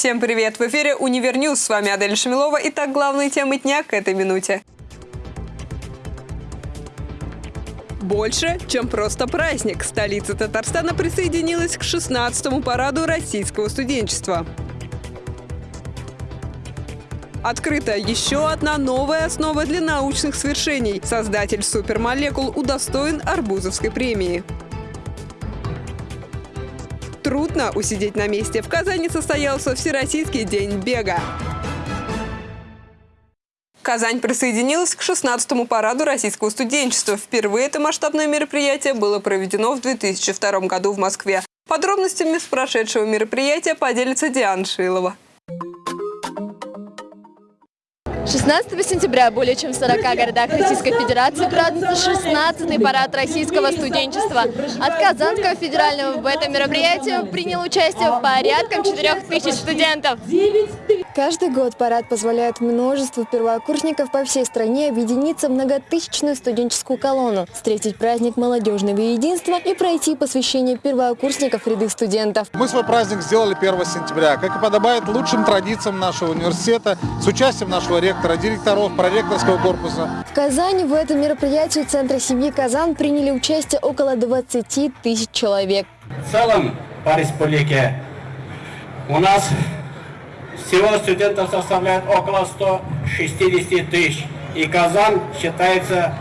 Всем привет! В эфире «Univer News». С вами Адель Шамилова. Итак, главные темы дня к этой минуте. Больше, чем просто праздник. Столица Татарстана присоединилась к 16-му параду российского студенчества. Открыта еще одна новая основа для научных свершений. Создатель супермолекул удостоен Арбузовской премии. Трудно усидеть на месте. В Казани состоялся Всероссийский день бега. Казань присоединилась к 16-му параду российского студенчества. Впервые это масштабное мероприятие было проведено в 2002 году в Москве. Подробностями с прошедшего мероприятия поделится Диана Шилова. 16 сентября более чем в 40 городах Российской Федерации празднуется 16-й парад российского студенчества. От Казанского федерального в этом мероприятии приняло участие порядком 4000 студентов. Каждый год парад позволяет множеству первокурсников по всей стране объединиться в многотысячную студенческую колонну, встретить праздник молодежного единства и пройти посвящение первокурсников ряды студентов. Мы свой праздник сделали 1 сентября, как и подобает лучшим традициям нашего университета, с участием нашего ректора, директоров, проректорского корпуса. В Казани в этом мероприятии Центра семьи «Казан» приняли участие около 20 тысяч человек. В целом по республике у нас всего студентов составляет около 160 тысяч. И Казань считается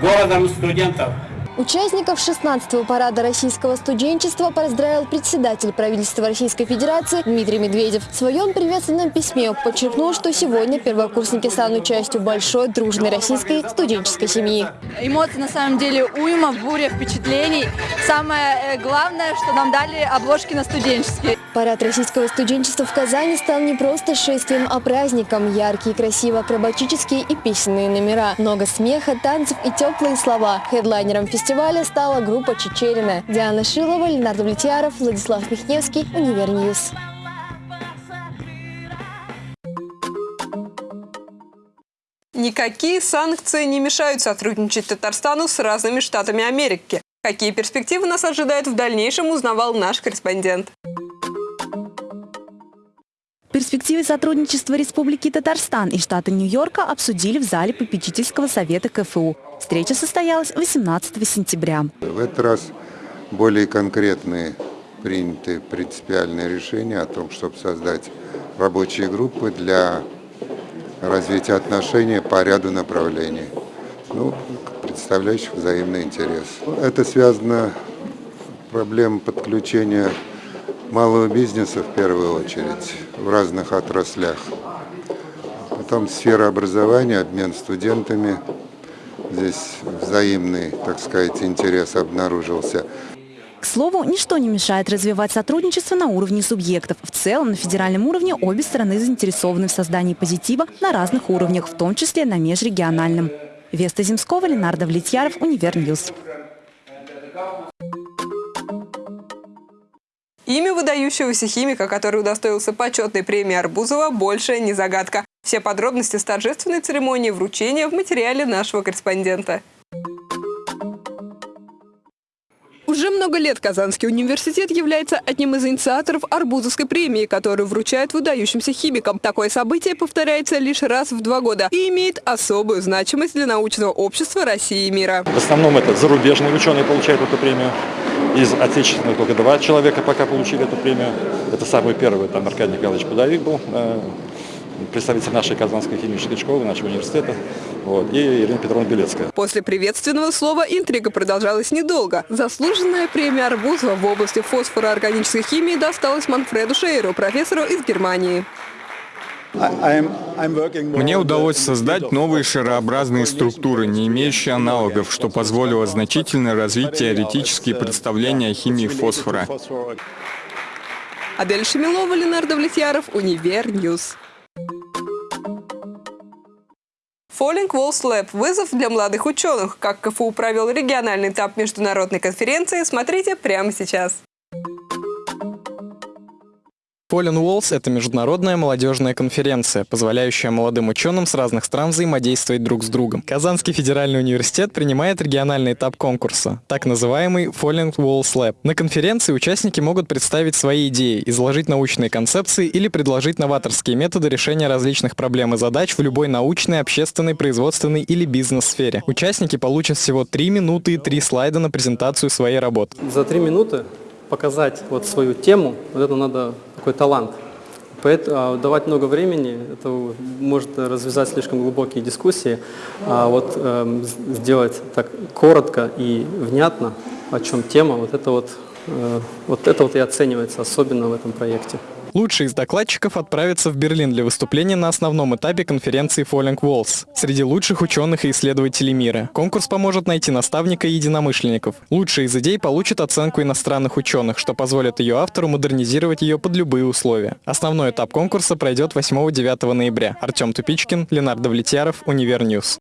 городом студентов. Участников 16-го парада российского студенчества поздравил председатель правительства Российской Федерации Дмитрий Медведев. В своем приветственном письме он подчеркнул, что сегодня первокурсники станут частью большой дружной российской студенческой семьи. Эмоции на самом деле уйма, буря впечатлений. Самое э, главное, что нам дали обложки на студенческие. Парад российского студенчества в Казани стал не просто шествием, а праздником. Яркие, красивые акробатические и песенные номера. Много смеха, танцев и теплые слова. Хедлайнером фестиваля стала группа «Чичерина». Диана Шилова, Ленар Давлетьяров, Владислав Михневский, Univer News. Никакие санкции не мешают сотрудничать Татарстану с разными штатами Америки. Какие перспективы нас ожидают в дальнейшем, узнавал наш корреспондент. Перспективы сотрудничества Республики Татарстан и штата Нью-Йорка обсудили в зале попечительского совета КФУ. Встреча состоялась 18 сентября. В этот раз более конкретные приняты принципиальные решения о том, чтобы создать рабочие группы для развития отношений по ряду направлений, ну, представляющих взаимный интерес. Это связано с проблемой подключения малого бизнеса в первую очередь в разных отраслях. Потом сфера образования, обмен студентами. Здесь взаимный, так сказать, интерес обнаружился. К слову, ничто не мешает развивать сотрудничество на уровне субъектов. В целом, на федеральном уровне обе стороны заинтересованы в создании позитива на разных уровнях, в том числе на межрегиональном. Веста Земского, Ленар Давлетьяров, Univer News. Имя выдающегося химика, который удостоился почетной премии Арбузова, больше не загадка. Все подробности с торжественной церемонии вручения в материале нашего корреспондента. Уже много лет Казанский университет является одним из инициаторов Арбузовской премии, которую вручают выдающимся химикам. Такое событие повторяется лишь раз в два года и имеет особую значимость для научного общества России и мира. В основном это зарубежные ученые получают эту премию. Из отечественных только два человека пока получили эту премию. Это самый первый, там Аркадий Николаевич Пудовик был, э, представитель нашей Казанской химической школы, нашего университета, вот, и Ирина Петровна Белецкая. После приветственного слова интрига продолжалась недолго. Заслуженная премия Арбузова в области фосфороорганической химии досталась Манфреду Шейру, профессору из Германии. Мне удалось создать новые шарообразные структуры, не имеющие аналогов, что позволило значительно развить теоретические представления о химии фосфора. Адель Шамилова, Ленар Давлетьяров, Univer News. Falling Walls Lab – вызов для молодых ученых. Как КФУ провел региональный этап международной конференции, смотрите прямо сейчас. Fallen Walls – это международная молодежная конференция, позволяющая молодым ученым с разных стран взаимодействовать друг с другом. Казанский федеральный университет принимает региональный этап конкурса, так называемый Fallen Walls Lab. На конференции участники могут представить свои идеи, изложить научные концепции или предложить новаторские методы решения различных проблем и задач в любой научной, общественной, производственной или бизнес-сфере. Участники получат всего 3 минуты и 3 слайда на презентацию своей работы. За 3 минуты показать вот свою тему, вот это надо такой талант. Поэтому а, давать много времени, это может развязать слишком глубокие дискуссии, а вот э, сделать так коротко и внятно, о чем тема, вот это вот, э, вот это вот и оценивается особенно в этом проекте. Лучшие из докладчиков отправятся в Берлин для выступления на основном этапе конференции Falling Walls среди лучших ученых и исследователей мира. Конкурс поможет найти наставника и единомышленников. Лучшие из идей получат оценку иностранных ученых, что позволит ее автору модернизировать ее под любые условия. Основной этап конкурса пройдет 8-9 ноября. Артем Тупичкин, Ленар Давлетьяров, Univer News.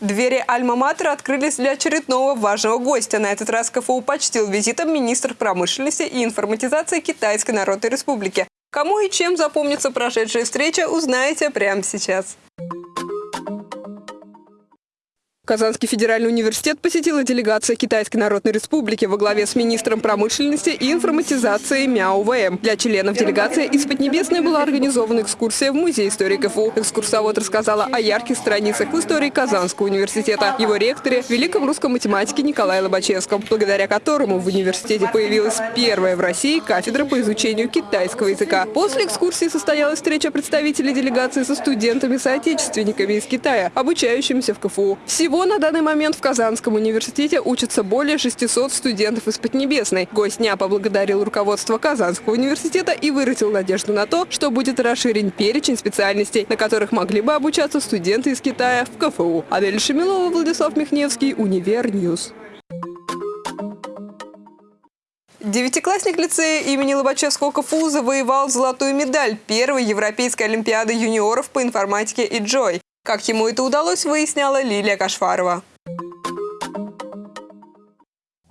Двери Альма-Матера открылись для очередного важного гостя. На этот раз КФУ почтил визитом министр промышленности и информатизации Китайской Народной Республики. Кому и чем запомнится прошедшая встреча, узнаете прямо сейчас. Казанский федеральный университет посетила делегация Китайской Народной Республики во главе с министром промышленности и информатизации Мяо ВМ. Для членов делегации из Поднебесной была организована экскурсия в Музей истории КФУ. Экскурсовод рассказала о ярких страницах в истории Казанского университета, его ректоре, великом русском математике Николае Лобачевском, благодаря которому в университете появилась первая в России кафедра по изучению китайского языка. После экскурсии состоялась встреча представителей делегации со студентами-соотечественниками из Китая, обучающимися в КФУ. Всего всего на данный момент в Казанском университете учатся более 600 студентов из Поднебесной. Гость дня поблагодарил руководство Казанского университета и выразил надежду на то, что будет расширен перечень специальностей, на которых могли бы обучаться студенты из Китая в КФУ. Адель Шамилова, Владислав Михневский, Univer News. Девятиклассник лицея имени Лобачевского КФУ завоевал золотую медаль первой Европейской Олимпиады юниоров по информатике и Джой. Как ему это удалось, выясняла Лилия Кашфарова.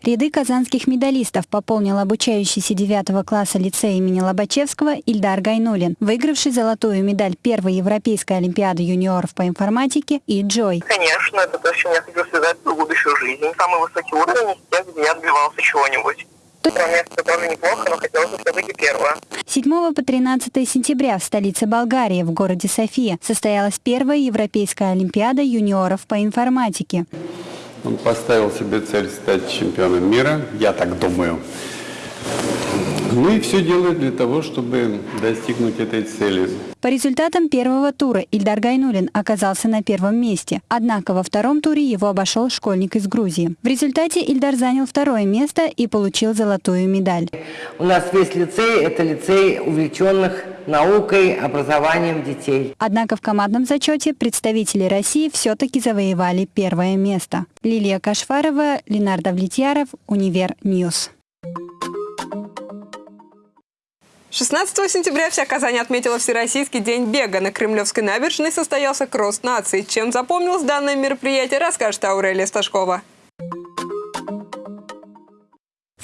Ряды казанских медалистов пополнил обучающийся 9 класса лицея имени Лобачевского Ильдар Гайнулин, выигравший золотую медаль первой Европейской Олимпиады юниоров по информатике и Джой. Конечно, это то, с чем я хотел связать свою будущую жизнь. Самый высокий уровень где я добивался чего-нибудь. Место тоже неплохо, но хотелось бы все-таки первое. 7 по 13 сентября в столице Болгарии, в городе София, состоялась первая Европейская Олимпиада юниоров по информатике. Он поставил себе цель стать чемпионом мира, я так думаю. Ну и все делает для того, чтобы достигнуть этой цели. По результатам первого тура Ильдар Гайнулин оказался на первом месте, однако во втором туре его обошел школьник из Грузии. В результате Ильдар занял второе место и получил золотую медаль. У нас весь лицей – это лицей увлеченных наукой, образованием детей. Однако в командном зачете представители России все-таки завоевали первое место. Лилия Кашфарова, Ленар Давлетьяров, Univer News. 16 сентября вся Казань отметила Всероссийский день бега. На Кремлевской набережной состоялся кросс нации. Чем запомнилось данное мероприятие, расскажет Аурелия Сташкова.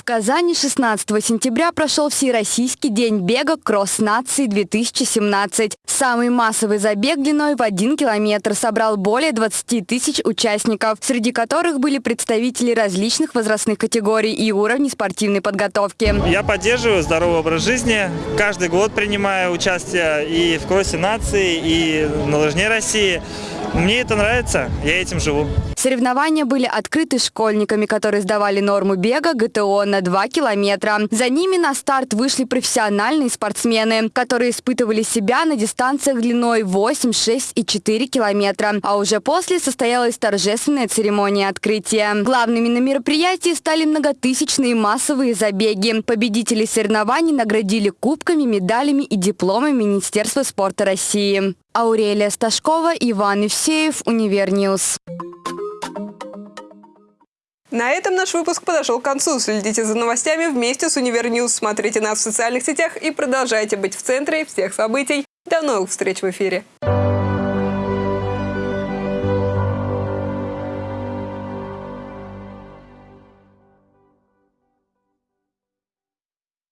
Казани 16 сентября прошел Всероссийский день бега «Кросс нации-2017». Самый массовый забег длиной в один километр собрал более 20 тысяч участников, среди которых были представители различных возрастных категорий и уровней спортивной подготовки. Я поддерживаю здоровый образ жизни. Каждый год принимаю участие и в «Кроссе нации», и на лыжне России. Мне это нравится, я этим живу. Соревнования были открыты школьниками, которые сдавали норму бега ГТО на 2 километра. За ними на старт вышли профессиональные спортсмены, которые испытывали себя на дистанциях длиной 8, 6 и 4 километра. А уже после состоялась торжественная церемония открытия. Главными на мероприятии стали многотысячные массовые забеги. Победителей соревнований наградили кубками, медалями и дипломами Министерства спорта России. Аурелия Сташкова, Иван Евсеев, Univer News. На этом наш выпуск подошел к концу. Следите за новостями вместе с Univer News. Смотрите нас в социальных сетях и продолжайте быть в центре всех событий. До новых встреч в эфире.